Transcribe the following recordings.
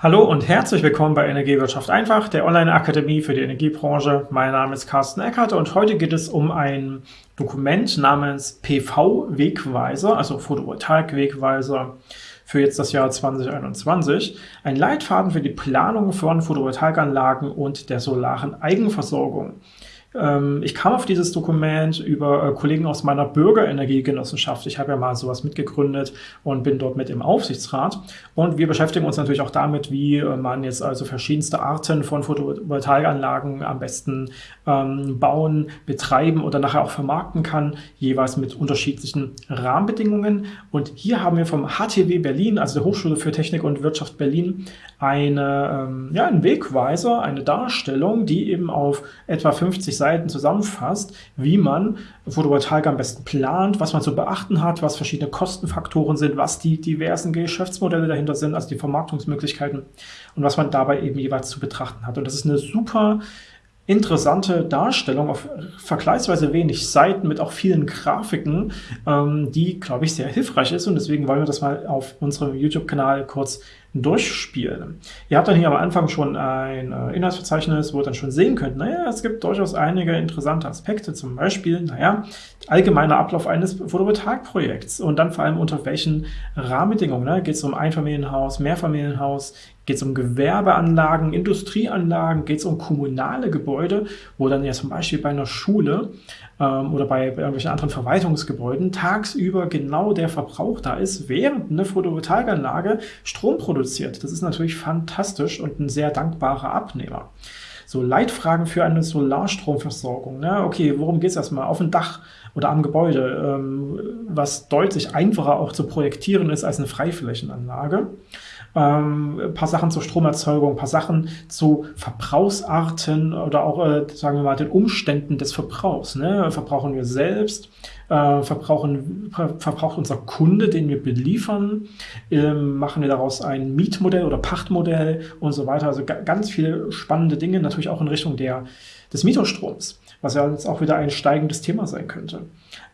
Hallo und herzlich willkommen bei Energiewirtschaft einfach, der Online-Akademie für die Energiebranche. Mein Name ist Carsten Eckert und heute geht es um ein Dokument namens PV-Wegweiser, also Photovoltaik-Wegweiser für jetzt das Jahr 2021. Ein Leitfaden für die Planung von Photovoltaikanlagen und der solaren Eigenversorgung. Ähm, ich kam auf dieses Dokument über äh, Kollegen aus meiner Bürgerenergiegenossenschaft. Ich habe ja mal sowas mitgegründet und bin dort mit im Aufsichtsrat. Und wir beschäftigen uns natürlich auch damit, wie äh, man jetzt also verschiedenste Arten von Photovoltaikanlagen am besten ähm, bauen, betreiben oder nachher auch vermarkten kann, jeweils mit unterschiedlichen Rahmenbedingungen. Und hier haben wir vom HTW Berlin, also der Hochschule für Technik und Wirtschaft Berlin, eine, ähm, ja, einen Wegweiser, eine Darstellung, die eben auf etwa 50 Seiten zusammenfasst, wie man Photovoltaik am besten plant, was man zu beachten hat, was verschiedene Kostenfaktoren sind, was die diversen Geschäftsmodelle dahinter sind, also die Vermarktungsmöglichkeiten und was man dabei eben jeweils zu betrachten hat. Und das ist eine super interessante Darstellung auf vergleichsweise wenig Seiten mit auch vielen Grafiken, ähm, die, glaube ich, sehr hilfreich ist und deswegen wollen wir das mal auf unserem YouTube-Kanal kurz durchspielen. Ihr habt dann hier am Anfang schon ein äh, Inhaltsverzeichnis, wo ihr dann schon sehen könnt, naja, es gibt durchaus einige interessante Aspekte, zum Beispiel, naja, allgemeiner Ablauf eines Photovoltaikprojekts und dann vor allem unter welchen Rahmenbedingungen. Ne? Geht es um Einfamilienhaus, Mehrfamilienhaus, geht es um Gewerbeanlagen, Industrieanlagen, geht es um kommunale Gebäude, wo dann ja zum Beispiel bei einer Schule ähm, oder bei, bei irgendwelchen anderen Verwaltungsgebäuden tagsüber genau der Verbrauch da ist, während eine Photovoltaikanlage Strom produziert. Das ist natürlich fantastisch und ein sehr dankbarer Abnehmer. So Leitfragen für eine Solarstromversorgung. Ne? Okay, worum geht es erstmal? Auf dem Dach oder am Gebäude, ähm, was deutlich einfacher auch zu projektieren ist als eine Freiflächenanlage ähm, paar Sachen zur Stromerzeugung, paar Sachen zu Verbrauchsarten oder auch, äh, sagen wir mal, den Umständen des Verbrauchs. Ne? Verbrauchen wir selbst? Äh, verbrauchen, ver verbraucht unser Kunde, den wir beliefern? Ähm, machen wir daraus ein Mietmodell oder Pachtmodell und so weiter? Also ganz viele spannende Dinge, natürlich auch in Richtung der, des Mietostroms was ja jetzt auch wieder ein steigendes Thema sein könnte.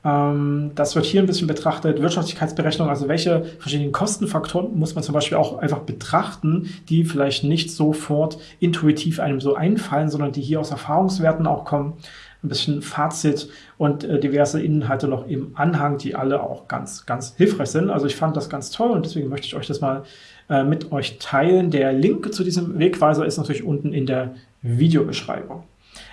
Ähm, das wird hier ein bisschen betrachtet, Wirtschaftlichkeitsberechnung, also welche verschiedenen Kostenfaktoren muss man zum Beispiel auch einfach betrachten, die vielleicht nicht sofort intuitiv einem so einfallen, sondern die hier aus Erfahrungswerten auch kommen. Ein bisschen Fazit und äh, diverse Inhalte noch im Anhang, die alle auch ganz, ganz hilfreich sind. Also ich fand das ganz toll und deswegen möchte ich euch das mal äh, mit euch teilen. Der Link zu diesem Wegweiser ist natürlich unten in der Videobeschreibung.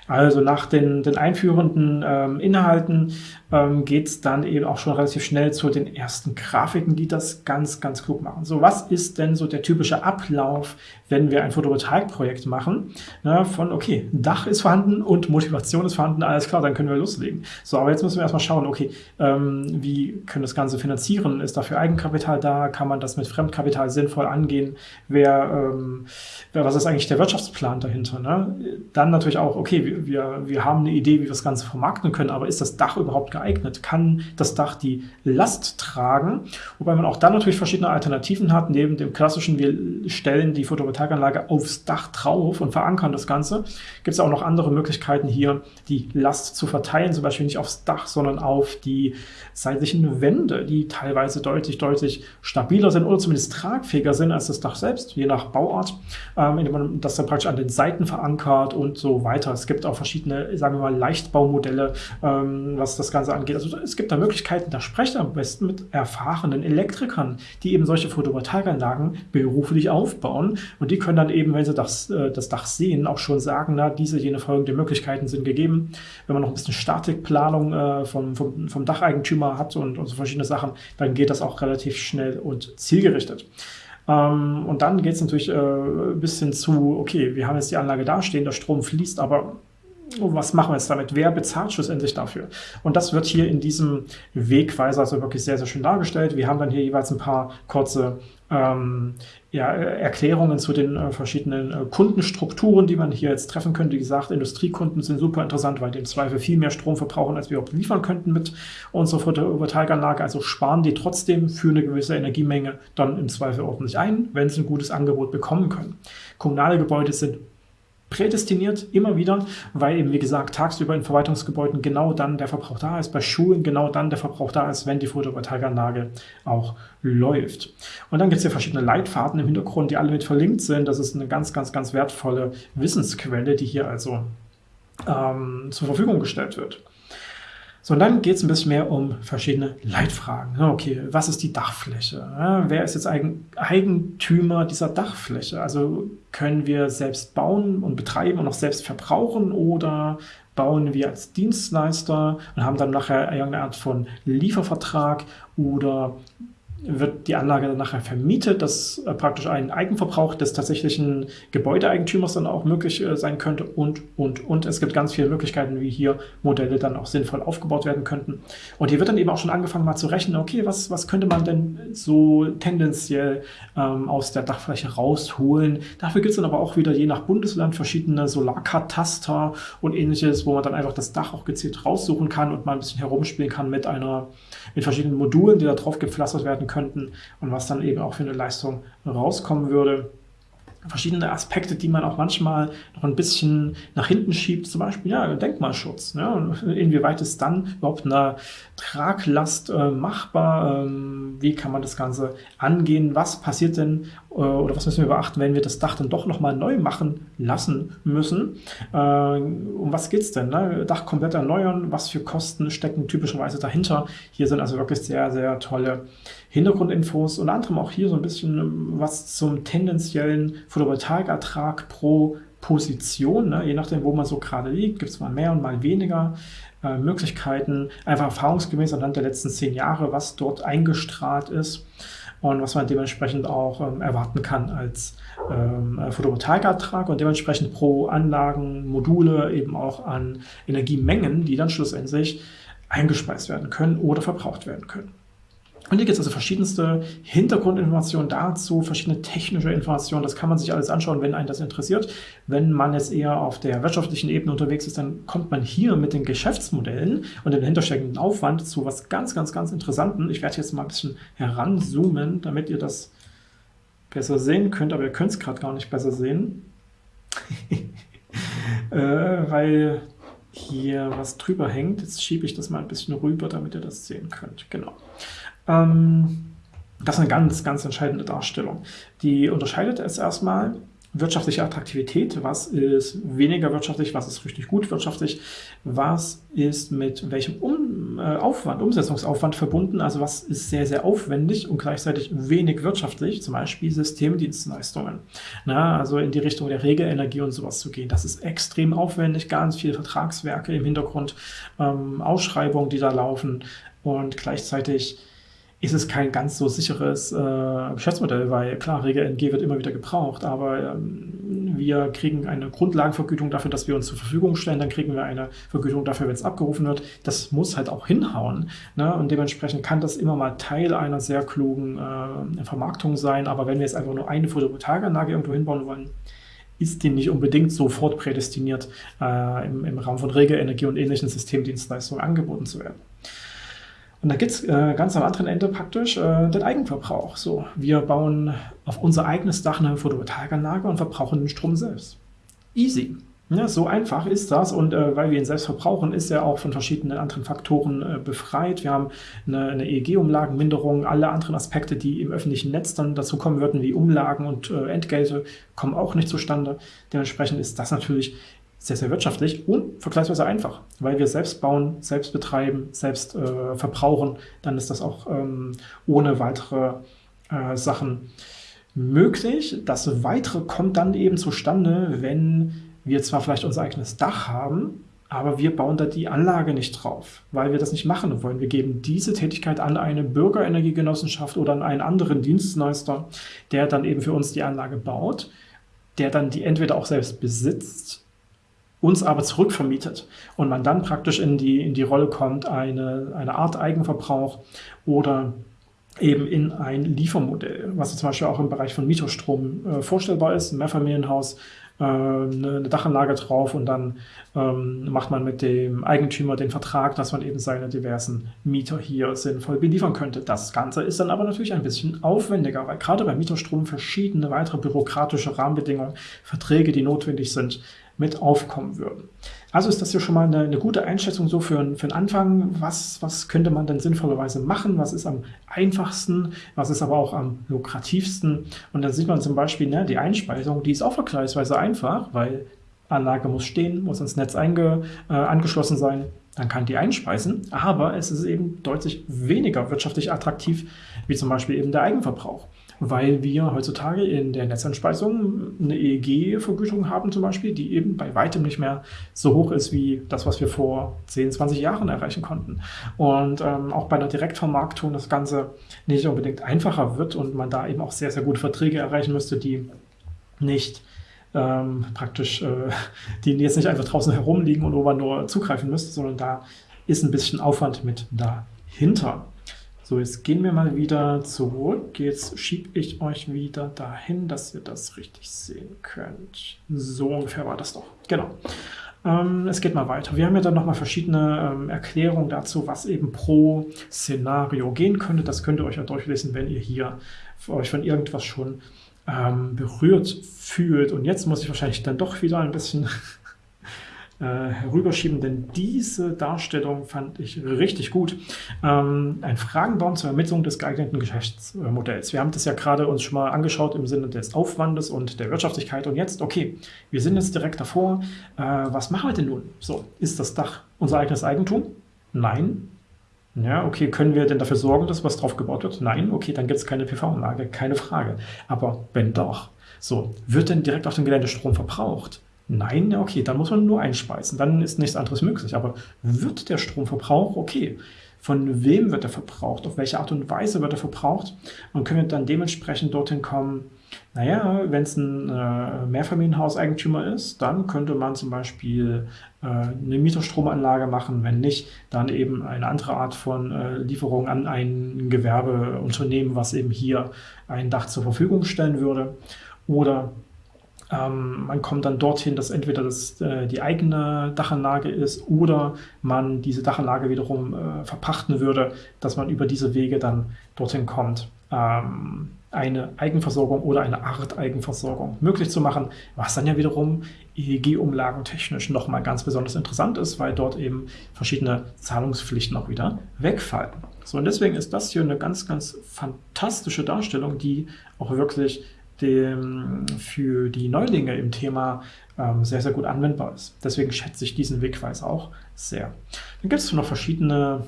Also nach den, den einführenden ähm, Inhalten ähm, geht es dann eben auch schon relativ schnell zu den ersten Grafiken, die das ganz, ganz klug machen. So, was ist denn so der typische Ablauf, wenn wir ein Photovoltaikprojekt machen? Na, von, okay, Dach ist vorhanden und Motivation ist vorhanden, alles klar, dann können wir loslegen. So, aber jetzt müssen wir erstmal schauen, okay, ähm, wie können das Ganze finanzieren? Ist dafür Eigenkapital da? Kann man das mit Fremdkapital sinnvoll angehen? Wer, ähm, was ist eigentlich der Wirtschaftsplan dahinter? Ne? Dann natürlich auch, okay, wir, wir, haben eine Idee, wie wir das Ganze vermarkten können, aber ist das Dach überhaupt geeignet? geeignet? Kann das Dach die Last tragen? Wobei man auch dann natürlich verschiedene Alternativen hat. Neben dem klassischen, wir stellen die Photovoltaikanlage aufs Dach drauf und verankern das Ganze, gibt es auch noch andere Möglichkeiten hier, die Last zu verteilen. Zum Beispiel nicht aufs Dach, sondern auf die seitlichen Wände, die teilweise deutlich, deutlich stabiler sind oder zumindest tragfähiger sind als das Dach selbst, je nach Bauart, ähm, indem man das dann praktisch an den Seiten verankert und so weiter. Es gibt auch verschiedene, sagen wir mal, Leichtbaumodelle, ähm, was das Ganze angeht. Also es gibt da Möglichkeiten, da sprecht am besten mit erfahrenen Elektrikern, die eben solche Photovoltaikanlagen beruflich aufbauen und die können dann eben, wenn sie das, äh, das Dach sehen, auch schon sagen, na, diese, jene folgende Möglichkeiten sind gegeben. Wenn man noch ein bisschen Statikplanung äh, vom, vom, vom Dacheigentümer hat und, und so verschiedene Sachen, dann geht das auch relativ schnell und zielgerichtet. Ähm, und dann geht es natürlich äh, ein bisschen zu, okay, wir haben jetzt die Anlage da stehen, der Strom fließt, aber was machen wir jetzt damit? Wer bezahlt schlussendlich dafür? Und das wird hier in diesem Wegweiser also wirklich sehr, sehr schön dargestellt. Wir haben dann hier jeweils ein paar kurze ähm, ja, Erklärungen zu den äh, verschiedenen äh, Kundenstrukturen, die man hier jetzt treffen könnte. Wie gesagt, Industriekunden sind super interessant, weil die im Zweifel viel mehr Strom verbrauchen, als wir überhaupt liefern könnten mit unserer Photovoltaikanlage. Also sparen die trotzdem für eine gewisse Energiemenge dann im Zweifel ordentlich ein, wenn sie ein gutes Angebot bekommen können. Kommunale Gebäude sind prädestiniert, immer wieder, weil eben, wie gesagt, tagsüber in Verwaltungsgebäuden genau dann der Verbrauch da ist, bei Schulen genau dann der Verbrauch da ist, wenn die Photovoltaikanlage auch läuft. Und dann gibt es hier verschiedene Leitfaden im Hintergrund, die alle mit verlinkt sind. Das ist eine ganz, ganz, ganz wertvolle Wissensquelle, die hier also ähm, zur Verfügung gestellt wird. So, und dann geht es ein bisschen mehr um verschiedene Leitfragen. Okay, was ist die Dachfläche? Wer ist jetzt Eigentümer dieser Dachfläche? Also können wir selbst bauen und betreiben und auch selbst verbrauchen oder bauen wir als Dienstleister und haben dann nachher irgendeine Art von Liefervertrag oder wird die Anlage dann nachher vermietet, dass äh, praktisch ein Eigenverbrauch des tatsächlichen Gebäudeeigentümers dann auch möglich äh, sein könnte und, und, und. Es gibt ganz viele Möglichkeiten, wie hier Modelle dann auch sinnvoll aufgebaut werden könnten. Und hier wird dann eben auch schon angefangen mal zu rechnen, okay, was, was könnte man denn so tendenziell ähm, aus der Dachfläche rausholen. Dafür gibt es dann aber auch wieder je nach Bundesland verschiedene Solarkataster und ähnliches, wo man dann einfach das Dach auch gezielt raussuchen kann und mal ein bisschen herumspielen kann mit einer, mit verschiedenen Modulen, die da drauf gepflastert werden könnten und was dann eben auch für eine Leistung rauskommen würde verschiedene Aspekte, die man auch manchmal noch ein bisschen nach hinten schiebt, zum Beispiel ja, Denkmalschutz. Und inwieweit ist dann überhaupt eine Traglast äh, machbar? Ähm, wie kann man das Ganze angehen? Was passiert denn äh, oder was müssen wir beachten, wenn wir das Dach dann doch nochmal neu machen lassen müssen? Äh, um was geht es denn? Ne? Dach komplett erneuern, was für Kosten stecken typischerweise dahinter? Hier sind also wirklich sehr, sehr tolle Hintergrundinfos, unter anderem auch hier so ein bisschen was zum tendenziellen Photovoltaikertrag pro Position, ne? je nachdem, wo man so gerade liegt, gibt es mal mehr und mal weniger äh, Möglichkeiten, einfach erfahrungsgemäß anhand der letzten zehn Jahre, was dort eingestrahlt ist und was man dementsprechend auch ähm, erwarten kann als ähm, Photovoltaikertrag und dementsprechend pro Anlagen, Module eben auch an Energiemengen, die dann schlussendlich eingespeist werden können oder verbraucht werden können. Und hier gibt es also verschiedenste Hintergrundinformationen dazu, verschiedene technische Informationen. Das kann man sich alles anschauen, wenn einen das interessiert. Wenn man jetzt eher auf der wirtschaftlichen Ebene unterwegs ist, dann kommt man hier mit den Geschäftsmodellen und dem hintersteckenden Aufwand zu was ganz, ganz, ganz Interessanten. Ich werde jetzt mal ein bisschen heranzoomen, damit ihr das besser sehen könnt, aber ihr könnt es gerade gar nicht besser sehen, äh, weil hier was drüber hängt. Jetzt schiebe ich das mal ein bisschen rüber, damit ihr das sehen könnt. Genau. Ähm, das ist eine ganz, ganz entscheidende Darstellung. Die unterscheidet es erstmal wirtschaftliche Attraktivität, was ist weniger wirtschaftlich, was ist richtig gut wirtschaftlich, was ist mit welchem um, äh, Aufwand, Umsetzungsaufwand verbunden, also was ist sehr, sehr aufwendig und gleichzeitig wenig wirtschaftlich, zum Beispiel Systemdienstleistungen. Na, also in die Richtung der Regelenergie und sowas zu gehen. Das ist extrem aufwendig, ganz viele Vertragswerke im Hintergrund, ähm, Ausschreibungen, die da laufen und gleichzeitig ist es kein ganz so sicheres äh, Geschäftsmodell, weil klar, Rege-NG wird immer wieder gebraucht, aber ähm, wir kriegen eine Grundlagenvergütung dafür, dass wir uns zur Verfügung stellen, dann kriegen wir eine Vergütung dafür, wenn es abgerufen wird. Das muss halt auch hinhauen ne? und dementsprechend kann das immer mal Teil einer sehr klugen äh, Vermarktung sein, aber wenn wir jetzt einfach nur eine Photovoltaikanlage irgendwo hinbauen wollen, ist die nicht unbedingt sofort prädestiniert, äh, im, im Raum von Regelenergie und ähnlichen Systemdienstleistungen angeboten zu werden. Und da gibt es äh, ganz am anderen Ende praktisch äh, den Eigenverbrauch. So, wir bauen auf unser eigenes Dach eine Photovoltaikanlage und verbrauchen den Strom selbst. Easy. Ja, so einfach ist das und äh, weil wir ihn selbst verbrauchen, ist er auch von verschiedenen anderen Faktoren äh, befreit. Wir haben eine, eine EEG-Umlagenminderung, alle anderen Aspekte, die im öffentlichen Netz dann dazu kommen würden, wie Umlagen und äh, Entgelte, kommen auch nicht zustande. Dementsprechend ist das natürlich sehr, sehr wirtschaftlich und vergleichsweise einfach, weil wir selbst bauen, selbst betreiben, selbst äh, verbrauchen, dann ist das auch ähm, ohne weitere äh, Sachen möglich. Das Weitere kommt dann eben zustande, wenn wir zwar vielleicht unser eigenes Dach haben, aber wir bauen da die Anlage nicht drauf, weil wir das nicht machen wollen. Wir geben diese Tätigkeit an eine Bürgerenergiegenossenschaft oder an einen anderen Dienstleister, der dann eben für uns die Anlage baut, der dann die entweder auch selbst besitzt uns aber zurückvermietet und man dann praktisch in die, in die Rolle kommt, eine, eine Art Eigenverbrauch oder eben in ein Liefermodell, was zum Beispiel auch im Bereich von Mieterstrom äh, vorstellbar ist, ein Mehrfamilienhaus, äh, eine, eine, Dachanlage drauf und dann ähm, macht man mit dem Eigentümer den Vertrag, dass man eben seine diversen Mieter hier sinnvoll beliefern könnte. Das Ganze ist dann aber natürlich ein bisschen aufwendiger, weil gerade bei Mieterstrom verschiedene weitere bürokratische Rahmenbedingungen, Verträge, die notwendig sind, mit aufkommen würden. Also ist das hier schon mal eine, eine gute Einschätzung so für, für den Anfang. Was, was könnte man denn sinnvollerweise machen? Was ist am einfachsten? Was ist aber auch am lukrativsten? Und dann sieht man zum Beispiel, ne, die Einspeisung, die ist auch vergleichsweise einfach, weil Anlage muss stehen, muss ins Netz einge, äh, angeschlossen sein, dann kann die einspeisen, aber es ist eben deutlich weniger wirtschaftlich attraktiv, wie zum Beispiel eben der Eigenverbrauch weil wir heutzutage in der Netzeinspeisung eine EEG-Vergütung haben zum Beispiel, die eben bei weitem nicht mehr so hoch ist wie das, was wir vor 10, 20 Jahren erreichen konnten. Und ähm, auch bei einer Direktvermarktung das Ganze nicht unbedingt einfacher wird und man da eben auch sehr, sehr gute Verträge erreichen müsste, die nicht ähm, praktisch, äh, die jetzt nicht einfach draußen herumliegen und wo man nur zugreifen müsste, sondern da ist ein bisschen Aufwand mit dahinter. So, jetzt gehen wir mal wieder zurück. Jetzt schiebe ich euch wieder dahin, dass ihr das richtig sehen könnt. So ungefähr war das doch. Genau. Ähm, es geht mal weiter. Wir haben ja dann nochmal verschiedene ähm, Erklärungen dazu, was eben pro Szenario gehen könnte. Das könnt ihr euch ja durchlesen, wenn ihr hier euch von irgendwas schon ähm, berührt fühlt. Und jetzt muss ich wahrscheinlich dann doch wieder ein bisschen herüberschieben, denn diese Darstellung fand ich richtig gut. Ähm, ein Fragenbaum zur Ermittlung des geeigneten Geschäftsmodells. Wir haben das ja gerade uns schon mal angeschaut im Sinne des Aufwandes und der Wirtschaftlichkeit. Und jetzt, okay, wir sind jetzt direkt davor. Äh, was machen wir denn nun? So, ist das Dach unser eigenes Eigentum? Nein. Ja, okay, können wir denn dafür sorgen, dass was drauf gebaut wird? Nein, okay, dann gibt es keine PV-Anlage, keine Frage. Aber wenn doch, so, wird denn direkt auf dem Gelände Strom verbraucht? Nein, okay, dann muss man nur einspeisen, dann ist nichts anderes möglich. Aber wird der Stromverbrauch okay? Von wem wird er verbraucht? Auf welche Art und Weise wird er verbraucht? Und können wir dann dementsprechend dorthin kommen, naja, wenn es ein äh, Mehrfamilienhauseigentümer ist, dann könnte man zum Beispiel äh, eine Mieterstromanlage machen. Wenn nicht, dann eben eine andere Art von äh, Lieferung an ein Gewerbeunternehmen, was eben hier ein Dach zur Verfügung stellen würde. Oder ähm, man kommt dann dorthin, dass entweder das äh, die eigene Dachanlage ist oder man diese Dachanlage wiederum äh, verpachten würde, dass man über diese Wege dann dorthin kommt, ähm, eine Eigenversorgung oder eine Art Eigenversorgung möglich zu machen, was dann ja wiederum EEG-Umlagen technisch nochmal ganz besonders interessant ist, weil dort eben verschiedene Zahlungspflichten auch wieder wegfallen. So, und deswegen ist das hier eine ganz, ganz fantastische Darstellung, die auch wirklich dem, für die Neulinge im Thema ähm, sehr, sehr gut anwendbar ist. Deswegen schätze ich diesen Wegweis auch sehr. Dann gibt es noch verschiedene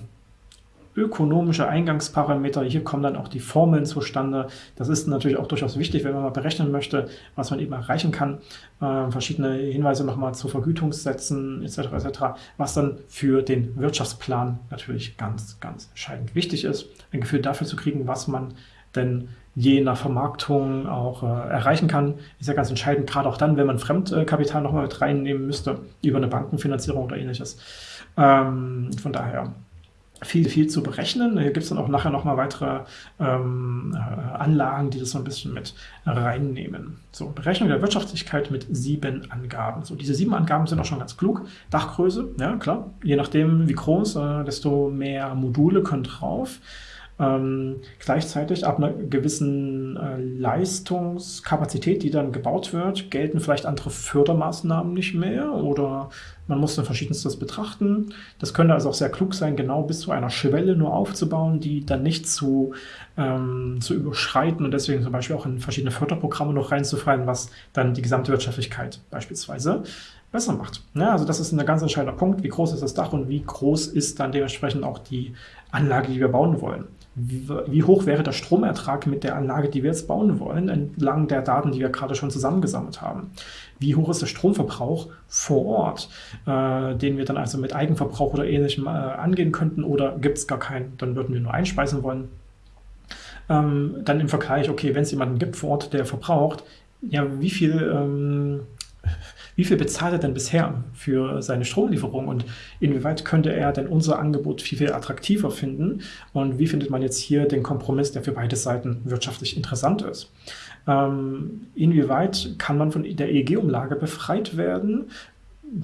ökonomische Eingangsparameter. Hier kommen dann auch die Formeln zustande. Das ist natürlich auch durchaus wichtig, wenn man mal berechnen möchte, was man eben erreichen kann. Äh, verschiedene Hinweise nochmal zu Vergütungssätzen etc. etc., was dann für den Wirtschaftsplan natürlich ganz, ganz entscheidend wichtig ist. Ein Gefühl dafür zu kriegen, was man denn je nach Vermarktung auch äh, erreichen kann, ist ja ganz entscheidend, gerade auch dann, wenn man Fremdkapital nochmal mit reinnehmen müsste, über eine Bankenfinanzierung oder ähnliches. Ähm, von daher viel, viel zu berechnen. Hier gibt es dann auch nachher nochmal weitere ähm, äh, Anlagen, die das so ein bisschen mit reinnehmen. So, Berechnung der Wirtschaftlichkeit mit sieben Angaben. So, diese sieben Angaben sind auch schon ganz klug. Dachgröße, ja klar, je nachdem wie groß, äh, desto mehr Module können drauf. Ähm, gleichzeitig ab einer gewissen äh, Leistungskapazität, die dann gebaut wird, gelten vielleicht andere Fördermaßnahmen nicht mehr oder man muss dann verschiedenstes betrachten. Das könnte also auch sehr klug sein, genau bis zu einer Schwelle nur aufzubauen, die dann nicht zu, ähm, zu überschreiten und deswegen zum Beispiel auch in verschiedene Förderprogramme noch reinzufallen, was dann die gesamte Wirtschaftlichkeit beispielsweise besser macht. Ja, also das ist ein ganz entscheidender Punkt. Wie groß ist das Dach und wie groß ist dann dementsprechend auch die Anlage, die wir bauen wollen wie, wie, hoch wäre der Stromertrag mit der Anlage, die wir jetzt bauen wollen, entlang der Daten, die wir gerade schon zusammengesammelt haben. Wie hoch ist der Stromverbrauch vor Ort, äh, den wir dann also mit Eigenverbrauch oder ähnlichem äh, angehen könnten oder gibt es gar keinen, dann würden wir nur einspeisen wollen. Ähm, dann im Vergleich, okay, wenn es jemanden gibt vor Ort, der verbraucht, ja, wie viel ähm, wie viel bezahlt er denn bisher für seine Stromlieferung und inwieweit könnte er denn unser Angebot viel, viel attraktiver finden und wie findet man jetzt hier den Kompromiss, der für beide Seiten wirtschaftlich interessant ist. Ähm, inwieweit kann man von der EEG-Umlage befreit werden,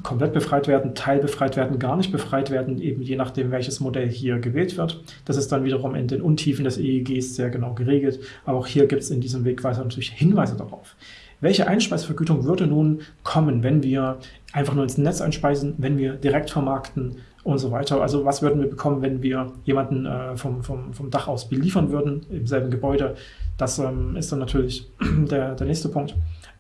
komplett befreit werden, teilbefreit werden, gar nicht befreit werden, eben je nachdem, welches Modell hier gewählt wird. Das ist dann wiederum in den Untiefen des EEGs sehr genau geregelt, aber auch hier gibt es in diesem Wegweiser natürlich Hinweise darauf. Welche Einspeisevergütung würde nun kommen, wenn wir einfach nur ins Netz einspeisen, wenn wir direkt vermarkten und so weiter. Also was würden wir bekommen, wenn wir jemanden äh, vom, vom, vom Dach aus beliefern würden im selben Gebäude? Das ähm, ist dann natürlich der, der nächste Punkt.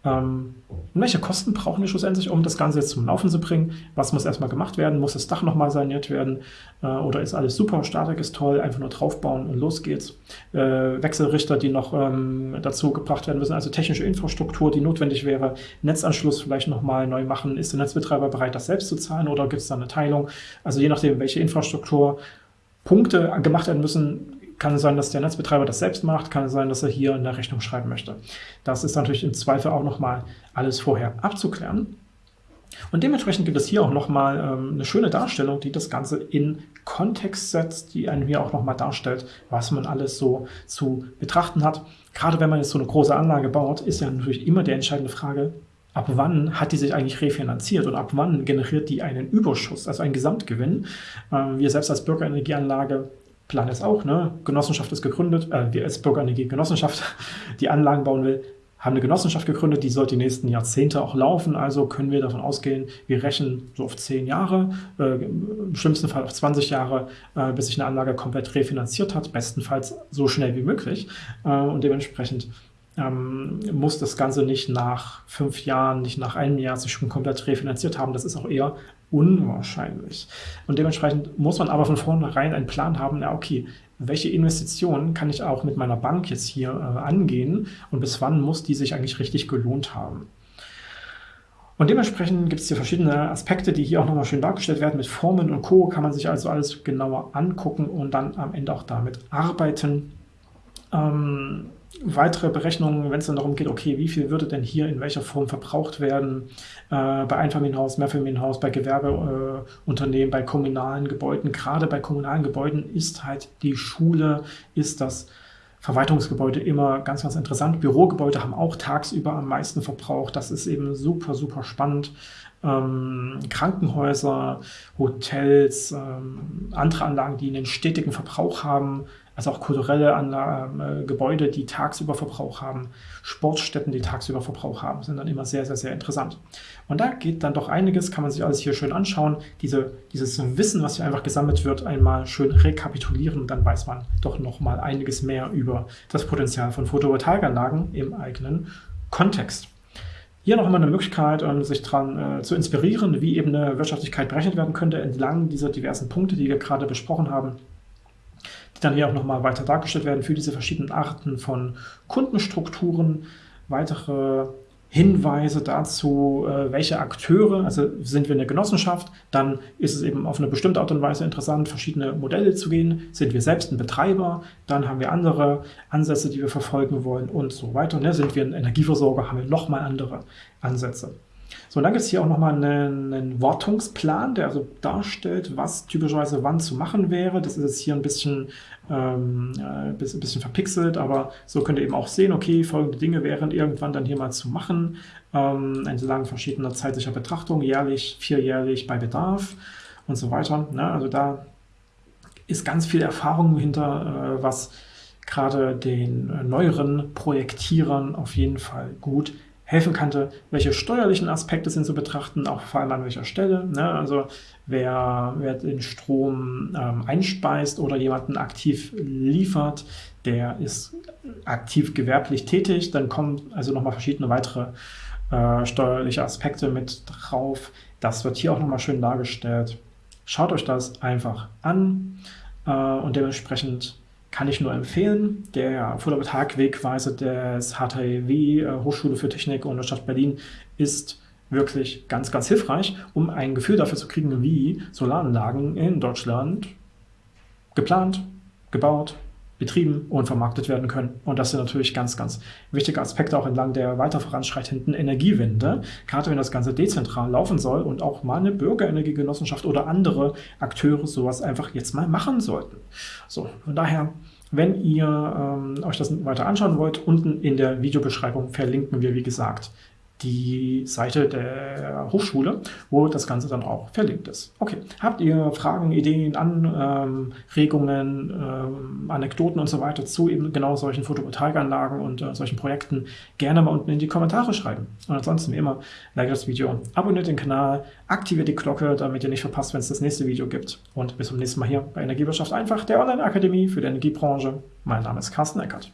Ähm, welche Kosten brauchen wir schlussendlich, um das Ganze jetzt zum Laufen zu bringen? Was muss erstmal gemacht werden? Muss das Dach nochmal saniert werden? Äh, oder ist alles super, Statik ist toll, einfach nur draufbauen und los geht's? Äh, Wechselrichter, die noch ähm, dazu gebracht werden müssen, also technische Infrastruktur, die notwendig wäre, Netzanschluss vielleicht nochmal neu machen. Ist der Netzbetreiber bereit, das selbst zu zahlen oder gibt es da eine Teilung? Also je nachdem, welche Infrastruktur Punkte gemacht werden müssen, kann es sein, dass der Netzbetreiber das selbst macht, kann es sein, dass er hier eine Rechnung schreiben möchte. Das ist natürlich im Zweifel auch nochmal alles vorher abzuklären. Und dementsprechend gibt es hier auch nochmal ähm, eine schöne Darstellung, die das Ganze in Kontext setzt, die einen hier auch nochmal darstellt, was man alles so zu betrachten hat. Gerade wenn man jetzt so eine große Anlage baut, ist ja natürlich immer die entscheidende Frage, ab wann hat die sich eigentlich refinanziert und ab wann generiert die einen Überschuss, also einen Gesamtgewinn. Ähm, wir selbst als Bürgerenergieanlage Plan ist auch, ne? Genossenschaft ist gegründet, äh, wir als Bürgerenergie Genossenschaft, die Anlagen bauen will, haben eine Genossenschaft gegründet, die sollte die nächsten Jahrzehnte auch laufen, also können wir davon ausgehen, wir rechnen so auf 10 Jahre, äh, im schlimmsten Fall auf 20 Jahre, äh, bis sich eine Anlage komplett refinanziert hat, bestenfalls so schnell wie möglich äh, und dementsprechend ähm, muss das Ganze nicht nach fünf Jahren, nicht nach einem Jahr sich schon komplett refinanziert haben. Das ist auch eher unwahrscheinlich. Und dementsprechend muss man aber von vornherein einen Plan haben, ja okay, welche Investitionen kann ich auch mit meiner Bank jetzt hier äh, angehen und bis wann muss die sich eigentlich richtig gelohnt haben. Und dementsprechend gibt es hier verschiedene Aspekte, die hier auch nochmal schön dargestellt werden. Mit Formen und Co. kann man sich also alles genauer angucken und dann am Ende auch damit arbeiten. Ähm, weitere Berechnungen, wenn es dann darum geht, okay, wie viel würde denn hier in welcher Form verbraucht werden, äh, bei Einfamilienhaus, Mehrfamilienhaus, bei Gewerbeunternehmen, äh, bei kommunalen Gebäuden. Gerade bei kommunalen Gebäuden ist halt die Schule, ist das Verwaltungsgebäude immer ganz, ganz interessant. Bürogebäude haben auch tagsüber am meisten Verbrauch. Das ist eben super, super spannend. Ähm, Krankenhäuser, Hotels, ähm, andere Anlagen, die einen stetigen Verbrauch haben, also auch kulturelle Anlagen, äh, Gebäude, die tagsüber Verbrauch haben, Sportstätten, die tagsüber Verbrauch haben, sind dann immer sehr, sehr, sehr interessant. Und da geht dann doch einiges, kann man sich alles hier schön anschauen, diese, dieses Wissen, was hier einfach gesammelt wird, einmal schön rekapitulieren, dann weiß man doch noch mal einiges mehr über das Potenzial von Photovoltaikanlagen im eigenen Kontext. Hier noch einmal eine Möglichkeit, ähm, sich daran äh, zu inspirieren, wie eben eine Wirtschaftlichkeit berechnet werden könnte, entlang dieser diversen Punkte, die wir gerade besprochen haben die dann hier auch nochmal weiter dargestellt werden für diese verschiedenen Arten von Kundenstrukturen, weitere Hinweise dazu, äh, welche Akteure, also sind wir eine Genossenschaft, dann ist es eben auf eine bestimmte Art und Weise interessant, verschiedene Modelle zu gehen. Sind wir selbst ein Betreiber, dann haben wir andere Ansätze, die wir verfolgen wollen und so weiter. Sind wir ein Energieversorger, haben wir nochmal andere Ansätze. So, und dann gibt es hier auch nochmal einen, einen Wartungsplan, der also darstellt, was typischerweise wann zu machen wäre. Das ist jetzt hier ein bisschen, ähm, ein bisschen verpixelt, aber so könnt ihr eben auch sehen, okay, folgende Dinge wären irgendwann dann hier mal zu machen, ähm, entlang verschiedener zeitlicher Betrachtung, jährlich, vierjährlich bei Bedarf und so weiter. Ne? Also da ist ganz viel Erfahrung hinter, äh, was gerade den äh, neueren Projektierern auf jeden Fall gut helfen könnte, welche steuerlichen Aspekte sind zu betrachten, auch vor allem an welcher Stelle. Ne? Also wer, wer den Strom ähm, einspeist oder jemanden aktiv liefert, der ist aktiv gewerblich tätig, dann kommen also nochmal verschiedene weitere äh, steuerliche Aspekte mit drauf. Das wird hier auch nochmal schön dargestellt. Schaut euch das einfach an äh, und dementsprechend kann ich nur empfehlen. Der Photovoltaik-Wegweise des HTW, äh, Hochschule für Technik und Stadt Berlin, ist wirklich ganz, ganz hilfreich, um ein Gefühl dafür zu kriegen, wie Solaranlagen in Deutschland geplant, gebaut, betrieben und vermarktet werden können. Und das sind natürlich ganz, ganz wichtige Aspekte auch entlang der weiter voranschreitenden Energiewende, gerade wenn das Ganze dezentral laufen soll und auch mal eine Bürgerenergiegenossenschaft oder andere Akteure sowas einfach jetzt mal machen sollten. So, von daher wenn ihr ähm, euch das weiter anschauen wollt, unten in der Videobeschreibung verlinken wir, wie gesagt, die Seite der Hochschule, wo das Ganze dann auch verlinkt ist. Okay, habt ihr Fragen, Ideen, Anregungen, ähm, Anekdoten und so weiter zu eben genau solchen Photovoltaikanlagen und äh, solchen Projekten, gerne mal unten in die Kommentare schreiben. Und ansonsten wie immer, like das Video, abonniert den Kanal, aktiviert die Glocke, damit ihr nicht verpasst, wenn es das nächste Video gibt. Und bis zum nächsten Mal hier bei Energiewirtschaft einfach, der Online-Akademie für die Energiebranche. Mein Name ist Carsten Eckert.